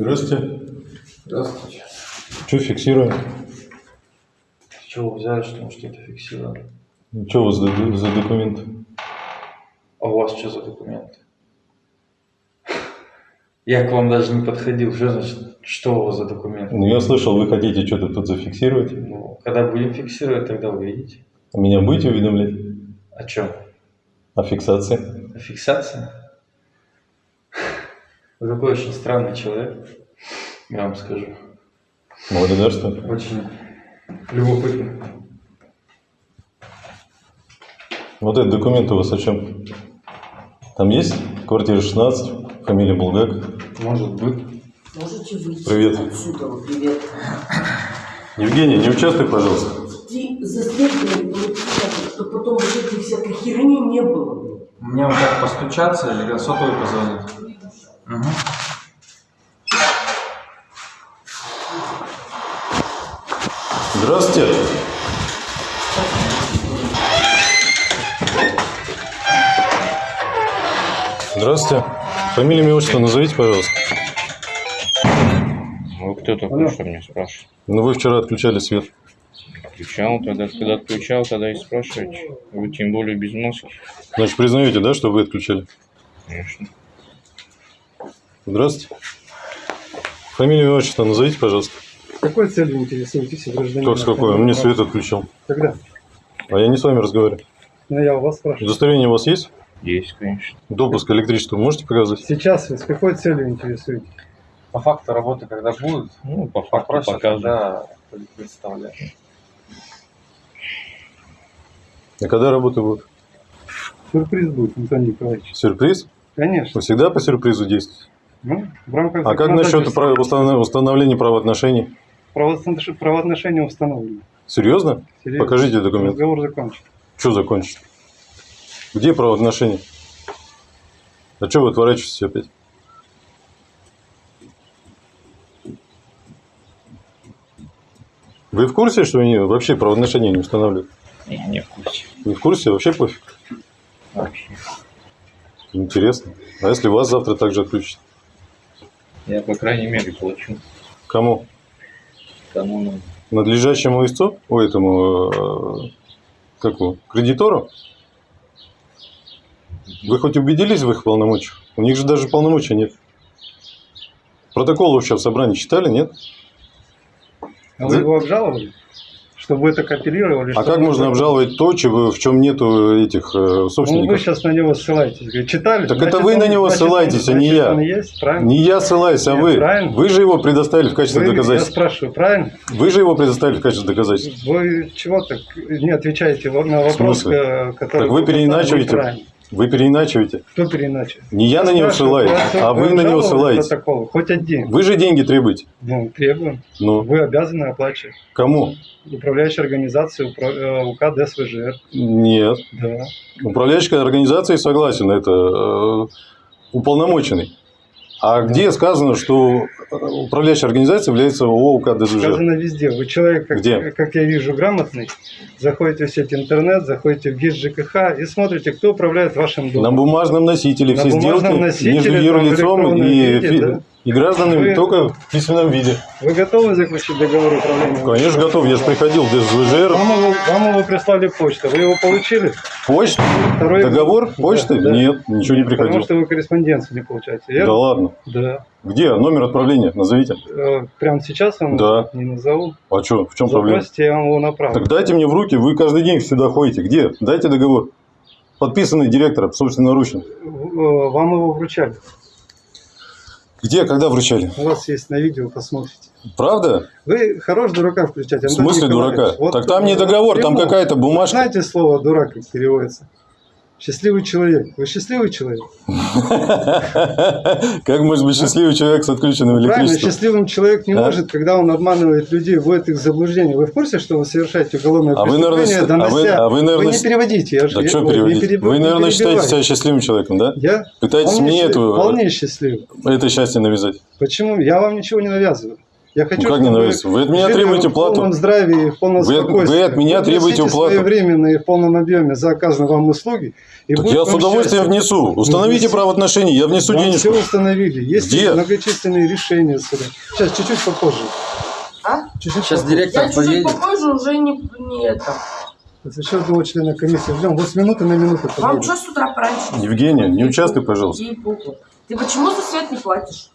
Здравствуйте. Здравствуйте. Что фиксируем? С чего вы взяли, что мы что-то фиксировали? Что у вас за, за документ? А у вас что за документы? Я к вам даже не подходил. Что значит, что у вас за документы? Ну, я слышал, вы хотите что-то тут зафиксировать. Ну, когда будем фиксировать, тогда увидите. Меня будете уведомлять О чем? о фиксации? О фиксации? Вы такой очень странный человек, я вам скажу. Благодарствую. Очень любопытный. Вот этот документ у вас о чем? Там есть? Квартира 16, фамилия Булгак. Может быть. Можете выйти Привет. отсюда? Привет. Евгений, не участвуй, пожалуйста. Ты застрельный, чтобы потом вот этой всякой херни не было. Мне вот так постучаться или сотовый позвонить? Угу. Здравствуйте. Здравствуйте. Фамилия, имя, отчество назовите, пожалуйста. Вы кто такой, что меня спрашиваете? Ну, вы вчера отключали свет. Отключал тогда, когда отключал, тогда и спрашиваете. Вы тем более без маски. Значит, признаете, да, что вы отключали? Конечно. Здравствуйте. Фамилию и отчество назовите, пожалуйста. Какой целью интересуетесь, гражданин? Как с какой? Он мне свет отключил. Когда? А я не с вами разговариваю. Ну, я у вас спрашиваю. Удостоверение у вас есть? Есть, конечно. Допуск к электричеству можете показать? Сейчас вы с какой целью интересуетесь? По факту работы, когда будут, Ну, по факту попросят, показываю. тогда представлять. А когда работа будет? Сюрприз будет, Антон Николаевич. Сюрприз? Конечно. Вы всегда по сюрпризу действуете? Ну, в рамках А как насчет установления правоотношений? правоотнош- правоотношения установлены. Серьезно? Серьезно. Покажите документ. Разговор закончен. Что закончить? Где правоотношения? А что вы отворачиваетесь опять? Вы в курсе, что они вообще правоотношения не устанавливают? Не, не в курсе. Не в курсе? Вообще пофиг. Вообще. Интересно. А если вас завтра также отключат? Я, по крайней мере, плачу. Кому? Кому надо. Надлежащему истцу? О, этому, э, как его, кредитору? Вы хоть убедились в их полномочиях? У них же даже полномочий нет. Протокол вообще в собрании читали, нет? А вы его обжаловали? Чтобы это кооперировали? А чтобы как вы- можно обжаловать то, чего, в чем нету этих э, Ну, вы собственников? сейчас на него ссылаетесь. Читали? Так Значит, это вы на он- него значит, ссылаетесь, он- а не я. есть, правильно? Не я ссылаюсь, а Нет, вы. правильно. Вы же его предоставили в качестве Вы- я доказательства. спрашиваю, правильно? Вы же его предоставили в качестве доказательства. Вы чего так не отвечаете на вопрос, э, который... Так вы переиначиваете. Вы переиначиваете. Кто переиначивает? Не я на него ссылаюсь, а вы на него ссылаетесь. протокол? Хоть один. Вы же деньги требуете. Ну, требуем. Ну, Вы обязаны оплачивать. кому? Управляющая организация упра- э, УК ДСВЖР. Нет. Да. Управляющая организация согласен, это э, уполномоченный. А где сказано, что э, управляющая организация является ООО УК ДЗЖ? Сказано везде. Вы человек, как, Где? как я вижу, грамотный. Заходите в сеть интернет, заходите в ГИС ЖКХ и смотрите, кто управляет вашим На домом. бумажном носителе На все бумажном сделки носителе, между юрлицом и, виде, да. и гражданами Вы- только в письменном виде. Вы готовы заключить договор управления? Конечно, готов. Я же приходил в ДЗЖР. Вам его прислали почту. Вы его получили? Почта? Второй- Договор? Да, Почты? да. Нет, ничего не Потому приходил. что вы корреспонденцию не получаете. Да верно? ладно. Да. Где? Номер отправления? Назовите. Э, Прямо сейчас вам Да. не назову. А что? В чем проблема? Запросите, я вам его направлю. Так дайте мне в руки, вы каждый день сюда ходите. Где? Дайте договор. Подписанный директором, собственноручно. Э, Вам его вручали. Где, когда вручали? У вас есть на видео, посмотрите. Правда? Вы хорош дурака включать. В смысле дурака? Так там не договор, там какая-то бумажка. Знаете слово дурак как переводится? Счастливый человек. Вы счастливый человек? Как может быть счастливый человек с отключенным Правильно, электричеством? счастливым человек не может, когда он обманывает людей, вводит их в заблуждение. Вы в курсе, что вы совершаете уголовное А преступление, а донося... а вы, не переводите. Я, что переводить? Вы, наверное, считаете себя счастливым человеком, да? Я Пытаетесь мне эту, вполне счастливый. это счастье навязать. Почему? Я вам ничего не навязываю. Я хочу, Ну, как не нравится? Вы от меня требуете в плату. полном здравии и в полном Вы- спокойствии. вы от меня требуете уплату. своевременно и в полном объеме за оказанные вам услуги. И Так я с удовольствием счастье. внесу. Установите внесите. правоотношения, я внесу Вам денежку. все установили. Есть Где? многочисленные решения суда. Сейчас, чуть-чуть попозже. А? Чуть-чуть Сейчас попозже. директор Я чуть-чуть поедет. попозже уже не, не это. Еще одного члена комиссии ждем. Вот с минуты на минуту. Вам что с утра пораньше? Евгения, не участвуй, пожалуйста. Ты почему за свет не платишь?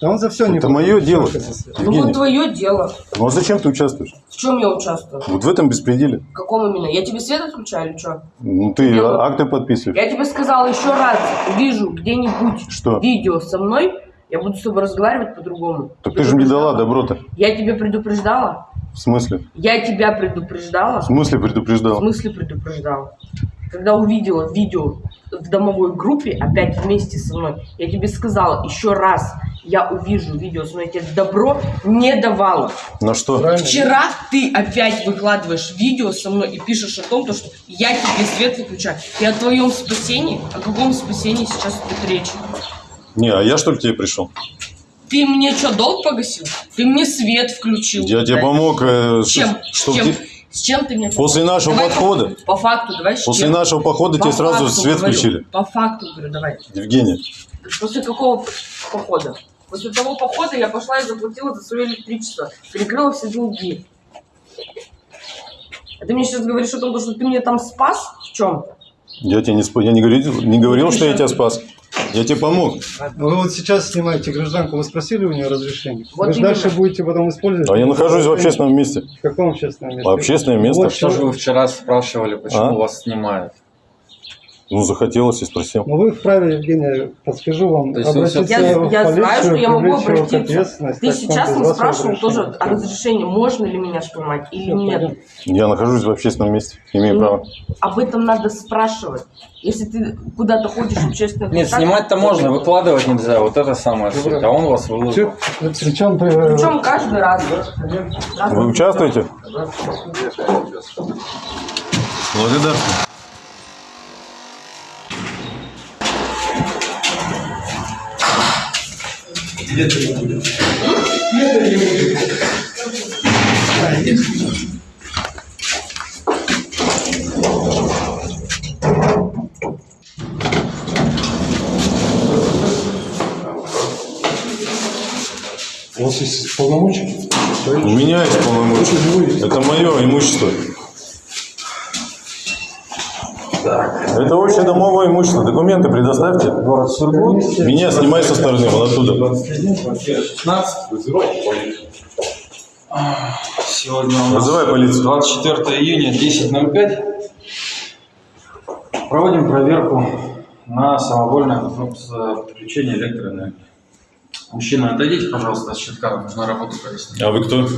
Да он за все не Это платит. мое дело. Ну вот Евгения, твое дело. ну а зачем ты участвуешь? В чем я участвую? Вот в этом беспределе. В каком именно? Я тебе свет отключаю или что? Ну ты Делаю. акты подписываешь. Я тебе сказала еще раз, увижу где-нибудь Что? видео со мной, я буду с тобой разговаривать по-другому. Так ты же мне дала добро-то. Я тебе предупреждала? В смысле? Я тебя предупреждала? В смысле В предупреждал? смысле предупреждала? Когда увидела видео в домовой группе, опять вместе со мной, я тебе сказала, еще раз я увижу видео со мной, я тебе добро не давала. На что? Правильно? Вчера ты опять выкладываешь видео со мной и пишешь о том, то, что я тебе свет выключаю. И о твоем спасении? О каком спасении сейчас идет речь? Не, а я что к тебе пришел? Ты мне что, долг погасил? Ты мне свет включил. Я тебе помог, э, чем? чтоб чем? ты- с чем ты мне После помог? нашего Давай подхода. По, по факту, давай После чем? нашего похода По тебе сразу свет говорю. включили. По факту говорю, давай. Евгения, После какого похода? После того похода я пошла и заплатила за свое электричество. Перекрыла все долги. А ты мне сейчас говоришь о том, что ты мне там спас? В чем? я тебе не, я не говорил, не говорил, что я тебя спас. Я тебе помог. Вы вот сейчас снимаете гражданку, вы спросили у нее разрешение? Вот вы же дальше будете потом использовать? А я нахожусь в общественном месте. В каком общественном месте? В общественное место. Вот Что же вы вчера спрашивали, почему А? вас снимают? Ну, захотелось и спросил. Ну вы вправе, Евгения, подскажу вам, То есть обратиться Я, в я полицию, знаю, что я могу обратиться. Ты сейчас вас спрашивал тоже о разрешении, можно ли меня снимать или Всё, нет. пойдем. Я нахожусь в общественном месте. Имею Ну, право. Об этом надо спрашивать. Если ты куда-то ходишь в общественных Нет, снимать-то можно, выкладывать нельзя. Вот это самое суть. А он вас выложил. Причем, Причем каждый раз. Вы участвуете? Благодарствую. У вас есть полномочия? У меня есть полномочия. Это мое имущество. Это общее домовое имущество. Документы предоставьте. Город Сургут. Меня снимай со стороны, вон оттуда. 16. Сегодня у нас Вызывай полицию. 24 июня, 10.05. Проводим проверку на самовольное подключение электроэнергии. Мужчина, отойдите, пожалуйста, от щитка, нужно работу пояснить. А вы кто?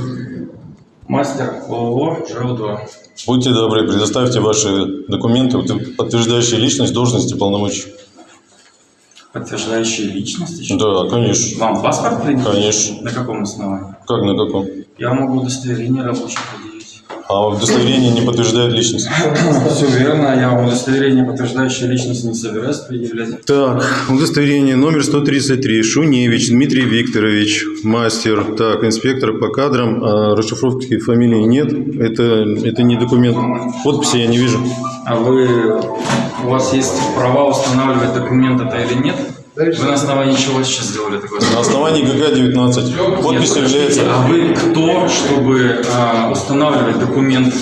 Мастер ООО ЖЭУ-2. Будьте добры, предоставьте ваши документы, подтверждающие личность, должность и полномочия. Подтверждающие личность еще? Да, конечно. Вам паспорт принесли? Конечно. На каком основании? Как на каком? Я могу удостоверение рабочее предъявить. А удостоверение не подтверждает личность. Все верно, я удостоверение, подтверждающее личность, не собираюсь предъявлять. Так, удостоверение номер 133. Шуневич Дмитрий Викторович, мастер. Так, инспектор по кадрам. А расшифровки фамилии нет. Это, это не документ. Подписи я не вижу. А вы, у вас есть права устанавливать документ это или нет? Вы на основании чего сейчас сделали такое? На основании ГК-19. Подпись Нет, является... А вы кто, чтобы а, устанавливать документ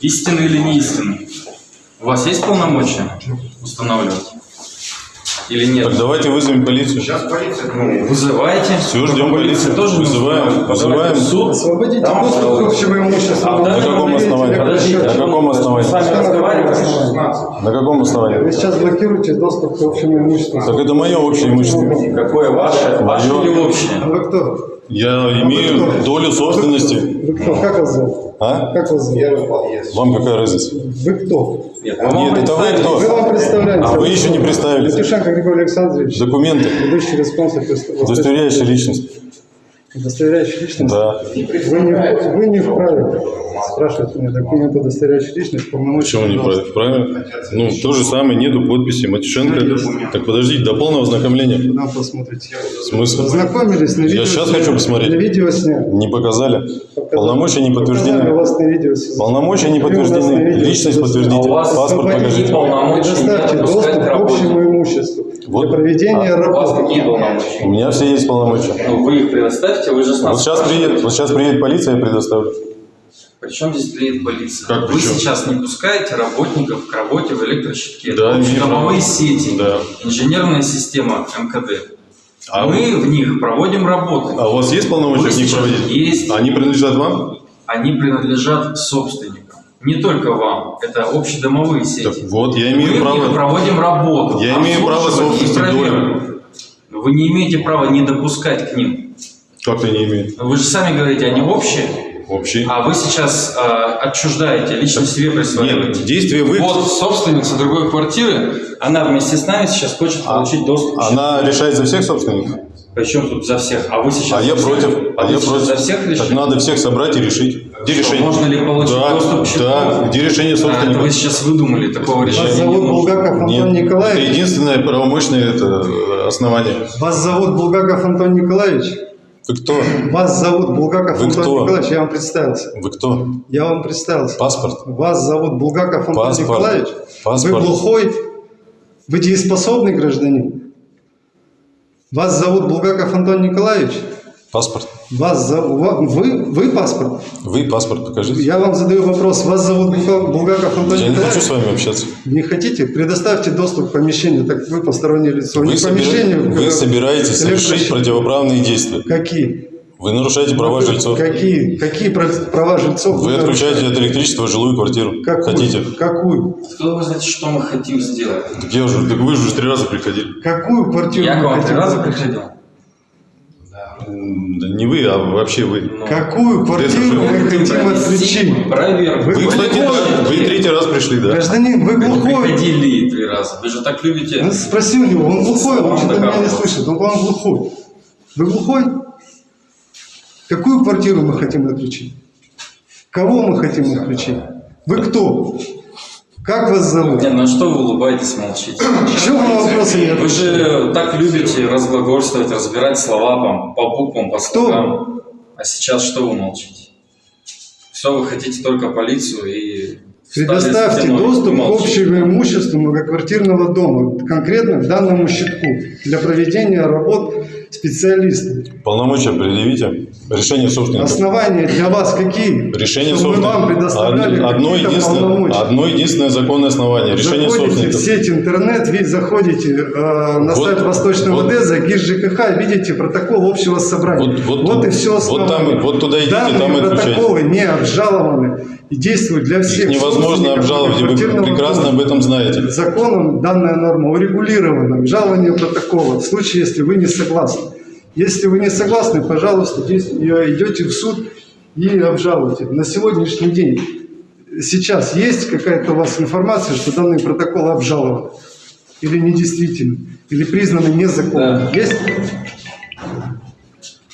истинный или не истинный? У вас есть полномочия устанавливать? Или нет? Так, давайте вызовем полицию. Ну, вызывайте. Все, ждем полицию. Тоже Вызываем, вызываем. Суд. Освободите Там доступ к установлено. общему имуществу. А На каком основании? Подождите, На каком основании? Сами разговариваете. На каком Вы основании? сейчас блокируете доступ к общему имуществу. Так это мое общее имущество. Какое ваше? Ваше или А общее? вы кто? Я имею долю собственности. Вы кто? Как вас зовут? А? Как вас зовут? Вам какая разница? Вы кто? Нет, Нет, это вы кто? Вы вам представляете. А вы еще не представились. Летюшенко Григорий Александрович, Документы, ведущий респонсор. удостоверяющие личность. Удостоверяющий личность? Да. Вы не, вы не вправе спрашивать меня документ, удостоверяющий личность, полномочия. Почему не правильно? Правильно? Ну, то же самое, нету подписи Матюшенко. Так подождите, до полного ознакомления. Куда посмотрите? Смысл? Ознакомились на видео. Я сейчас хочу посмотреть. На видео сняли. Не показали. Показали. Полномочия не Показали, подтверждены. у вас на видео. Полномочия не у подтверждены. Личность подтвердите. А у вас Паспорт покажите. полномочия Предоставьте не доступ допускать к общему имуществу Вот. для проведения У вас работы. какие У полномочия? меня все есть полномочия. Ну, вы их предоставьте, вы же с нас Вот сейчас приедет, вот сейчас приедет полиция, я предоставлю. Причем здесь приедет полиция? Как Вы причем? сейчас не пускаете работников к работе в электрощитке. Да, право. сети, Да. инженерная система МКД. А Мы в них проводим работы. А у вас есть полномочия Вы в них проводить? Есть. Они принадлежат вам? Они принадлежат собственникам. Не только вам. Это общедомовые сети. Так вот, я Мы имею них право. проводим работу. Я имею право собственности проверку. Вы не имеете права не допускать к ним. Как ты не имеешь? Вы же сами говорите, они общие, Общий. а вы сейчас э, отчуждаете, лично себе присваиваете. Нет, действие вы... Вот собственница другой квартиры, она вместе с нами сейчас хочет получить доступ. Она решает за всех собственников? Причем тут за всех? А вы сейчас А я против. А вы я против. за всех Так решили? надо всех собрать и решить. Где Что, решение? можно ли получить да, доступ к счету? Да, где решение А, это вы собственника? сейчас выдумали, такого Вас решения не зовут. Булгаков Антон Нет, это Николаевич? единственное правомочное это основание. Вас зовут Булгаков Антон Николаевич? Вы кто? Вас зовут Булгаков Вы Антон кто? Николаевич? Я вам представился. Вы кто? Я вам представился. Паспорт? Вас зовут Булгаков Антон Паспорт. Николаевич? Паспорт. Вы глухой? Вы дееспособный гражданин? Вас зовут Булгаков Антон Николаевич? Паспорт. Вас зовут... Вы? Вы паспорт? Вы паспорт покажите. Я вам задаю вопрос. Вас зовут Булга- Булгаков Антон Я не хочу с вами общаться. Не хотите? Предоставьте доступ к помещению. Так вы постороннее лицо. Вы, не собира- помещению. вы собираетесь совершить противоправные действия. Какие? Вы нарушаете права жильцов. Какие? Какие прав- права жильцов? Вы отключаете от электричества жилую квартиру. Какую? Хотите? Какую? Откуда вы знаете, что мы хотим сделать? Так я уже, так вы же уже три раза приходили. Какую квартиру? Я к вы вам три хотите? раза приходил. Да не вы, а вообще вы. Ну, Какую квартиру мы хотим отключить? Проверку. Вы Вы, кстати, да, вы третий раз пришли, да? Гражданин, вы Вы глухой. приходили три раза. Вы же так любите. Ну, Спроси у него, он глухой, он Вам что-то меня не слышит, он, по-моему, глухой. Вы глухой? Какую квартиру мы хотим отключить? Кого мы хотим отключить? Вы кто? Как вас зовут? Не, ну что вы улыбаетесь, молчите? Чего вы вопросы не Вы же так любите разглагольствовать, разбирать слова по, по буквам, по слогам. А сейчас что вы молчите? Все, вы хотите только полицию и... Предоставьте доступ к общему имуществу многоквартирного дома, конкретно к данному щитку, для проведения работ специалистов. Полномочия предъявите. Решение собственника. Основания для вас какие? Решение Чтобы мы вам собственника. предоставляли Од- Одно единственное, одно единственное законное основание. Решение заходите собственника. в сеть интернет, ви заходите э, на Вот, сайт Восточного вот. ДЭЗа, ГИС ЖКХ, видите протокол общего собрания. Вот- вот- и все вот основание. там- вот туда идите, Данные там и отвечайте. протоколы не обжалованы и действуют для всех. Их невозможно обжаловать, вы прекрасно об этом знаете. Законом данная норма урегулирована. Обжалование протокола в случае, если вы не согласны. Если вы не согласны, пожалуйста, э, идете в суд и обжалуйте. На сегодняшний день, сейчас есть какая-то у вас информация, что данный протокол обжалован? Или недействительный? Или признаны незаконным? Да. Есть?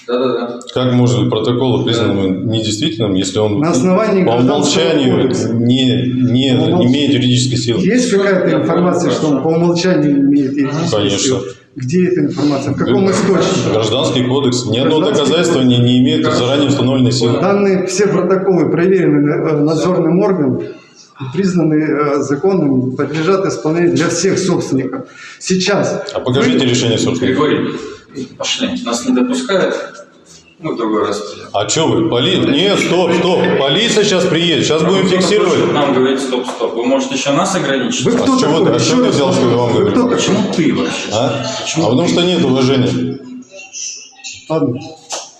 Да-да-да. Как может быть протокол признан недействительным, если он На основании по умолчанию не, не, По умолч- не имеет юридической силы? Есть какая-то информация, что он по умолчанию имеет юридическую Конечно. силу? Где эта информация? В каком источнике? Гражданский кодекс. Ни одно доказательство не, не имеет заранее установленной силы. Данные все протоколы проверены э, надзорным органом и признаны э, законными, подлежат исполнению для всех собственников. Сейчас. А покажите решение собственника. Григорий, пошли. Нас не допускают. В другой раз. А что вы? Поли... Нет, стоп, стоп. Полиция сейчас приедет. Сейчас будем фиксировать. Нам говорить стоп-стоп. Вы можете еще нас ограничить? Вы кто с чего такой? ты- а чего ты взял, что я вам Вы говорю? кто? Почему ты вообще? А? Почему а потому ты? что нет уважения. Ладно.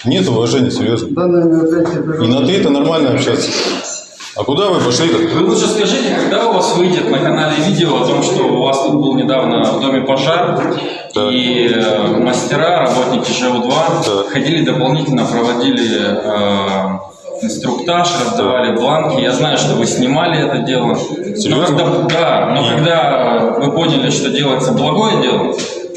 Нет уважения, серьезно. И на ты это нормально общаться. А куда вы пошли-то? Вы лучше скажите, когда у вас выйдет на канале видео о том, что у вас тут был недавно в доме пожар, Да. и э, мастера, работники ЖУ-2 Да. ходили дополнительно, проводили э, инструктаж, раздавали бланки. Я знаю, что вы снимали это дело. Серьезно? Но когда, да, но И- когда вы поняли, что делается благое дело,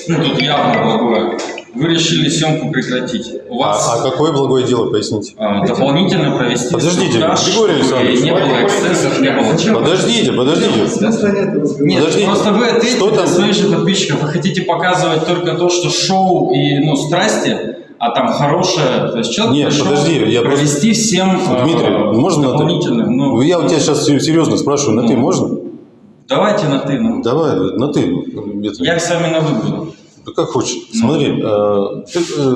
ну тут явно благое, Вы решили съемку прекратить. У вас А, а какое благое дело, поясните? а, дополнительно провести Подождите, инструктаж, Григорий Александрович. не было эксцессов, не было чего. Подождите, подождите. Нет Подождите, просто вы ответите что там? своих же подписчиков. Вы хотите показывать только то, что шоу и ну, страсти, а там хорошее. То есть человек Нет, пришел подожди, я просто- провести всем э, Дмитрий, можно на дополнительно. ты? Ну, Я у тебя сейчас серьезно спрашиваю, на ты Ну. можно? давайте на ты. ну. Давай, на ты. Я с вами на вы буду. Да как хочешь. Смотри, э, э,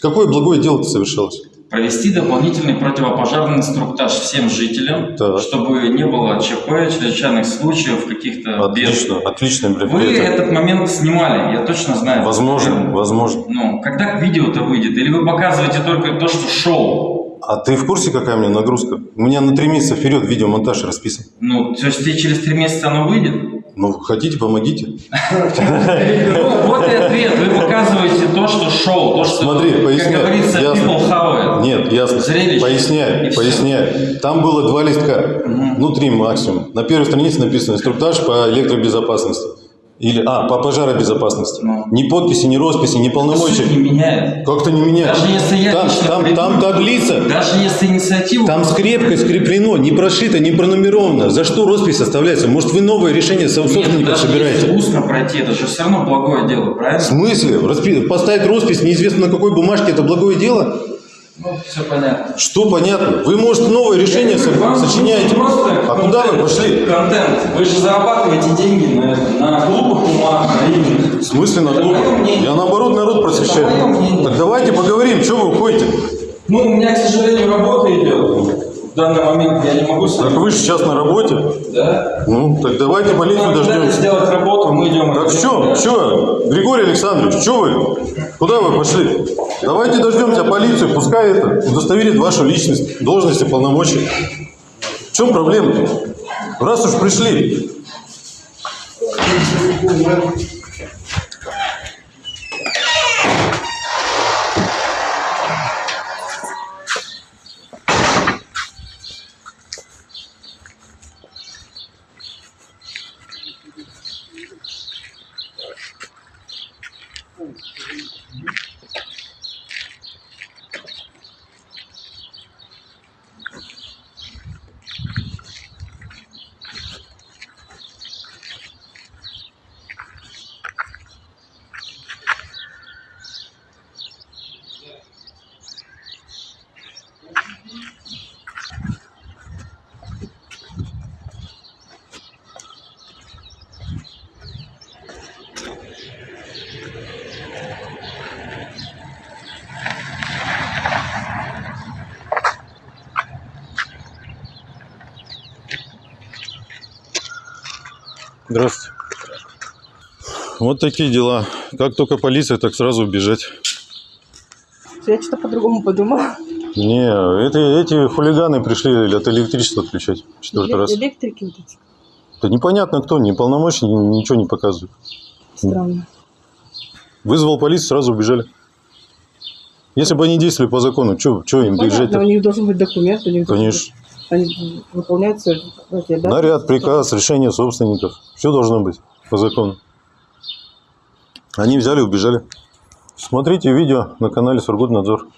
какое благое дело ты совершалось? Провести дополнительный противопожарный инструктаж всем жителям, Так. чтобы не было ЧП, чрезвычайных случаев, каких-то бед. Отлично, Вы этот момент снимали, я точно знаю. Возможно, возможно. Ну, когда видео-то выйдет? Или вы показываете только то, что шоу? А ты в курсе, какая у меня нагрузка? У меня на три месяца вперед видеомонтаж расписан. Ну, то есть через три месяца оно выйдет? Ну, хотите, помогите. Ну, вот и ответ. Вы показываете то, что шоу, то, что, Смотри, как поясняю. говорится, Ясно. people it. Нет. Зрелище. Поясняю, всё. поясняю. Там было два листка, ну три максимум. На первой странице написано инструктаж по электробезопасности. Или, а, по пожаробезопасности. Ну. Ни подписи, ни росписи, ни Суть не полномочий. меняет. Как-то не меняет. Даже если я там, там, там таблица. Даже если инициативу... Там скрепкой скреплено, не прошито, не пронумеровано. За что роспись составляется? Может, вы новое решение со- Нет, собственников даже собираете? если устно пройти, это же все равно благое дело, В правильно? смысле? Распи- Поставить роспись неизвестно на какой бумажке, это благое дело? Ну, все понятно. Что понятно? Вы, может, новое решение Вам сочиняете? просто А куда вы контент, пошли? Контент. Вы же зарабатываете деньги на, на глупых умах, на имени. В смысле на мнение. Я наоборот народ просвещаю. Так давайте поговорим, что вы уходите? Ну, у меня, к сожалению, работа идет. В данный момент я не могу Так вы же сейчас на работе. Да? Ну, так давайте полицию Ну, дайте дождемся. сделать работу, мы идем. Так что, что, Григорий Александрович, что вы? Куда вы пошли? Давайте дождемся полицию, пускай это удостоверит вашу личность, должность и полномочия. В чем проблема? Раз уж пришли, Здравствуйте. Вот такие дела. Как только полиция, так сразу убежать. Я что-то по-другому подумала. Не, это, эти хулиганы пришли от электричества отключать четвертый раз. Электрики вот эти. Да непонятно кто, ни- ничего не показывает. Странно. Вызвал полицию, сразу убежали. Если бы они действовали по закону, что им Понятно, у бежать-то? них должен быть документ, у них Конечно. быть- они выполняют свои эти, да? Наряд, приказ, решение собственников. Все должно быть по закону. Они взяли, убежали. Смотрите видео на канале Сургутнадзор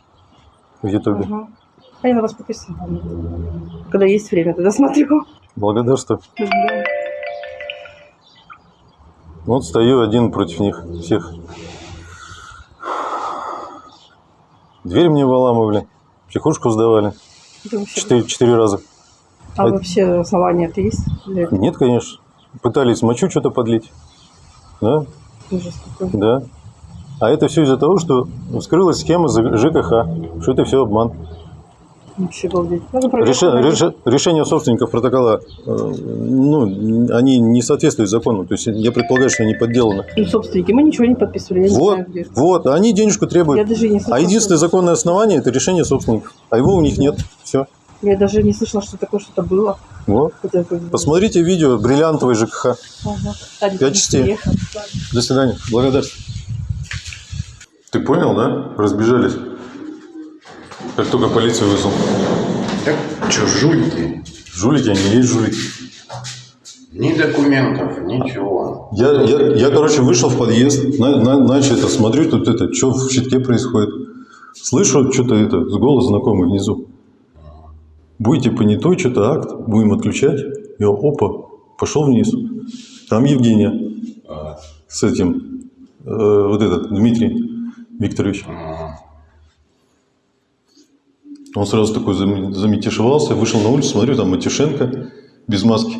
в Ютубе. Ага. А я на вас подписана. Когда есть время, тогда смотрю. Благодарствую. Да. Вот стою один против них всех. Дверь мне выламывали, психушку сдавали четыре, четыре раза. А вообще основания-то есть? Или Нет, конечно. Пытались мочу что-то подлить. Да, ужас какой? да. А это все из-за того, что вскрылась схема ЖКХ, что это все обман. Вообще обалдеть. Надо проверку Реше- проводить. реше- решения собственников протокола, э, ну, они не соответствуют закону. То есть я предполагаю, что они подделаны. Ну, собственники, мы ничего не подписывали, я не Вот, знаю где. вот, а они денежку Я требуют. даже не слышала. А единственное что- законное основание – это решение собственников. А его у них нет. Все. Я даже не слышала, что такое что-то было. Вот. Это Посмотрите видео «Бриллиантовый ЖКХ». Ага. Пять частей. До свидания. Благодарствую. Ты понял, да? Разбежались. Как только полицию вызвал. Так, что, жулики? Жулики, они есть жулики. Ни документов, ничего. Я, я, я, короче, вышел в подъезд, на, на, начал это, смотрю, тут это, что в щитке происходит. Слышу, что-то это, с голос знакомый внизу. Будете понятой, что-то акт, будем отключать. Я, опа, пошел вниз. Там Евгения А, с этим, э, вот этот, Дмитрий Викторович. ага. Он сразу такой зам- заметишевался, вышел на улицу, смотрю, там Матюшенко без маски.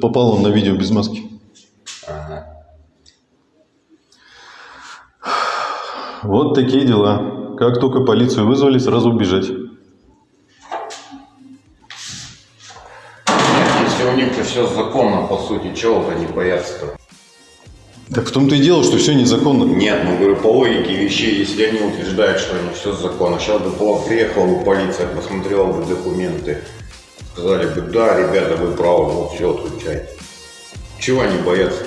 Попал он на видео без маски. Ага. Вот такие дела. Как только полицию вызвали, сразу убежать. Если у них все законно, по сути, чего они боятся-то? Так в том-то и дело, что все незаконно. Нет, ну говорю, по логике вещей, если они утверждают, что они все законно, сейчас бы приехала бы полиция, посмотрела бы документы, сказали бы, да, ребята, вы правы, вот все, отключайте. Чего они боятся?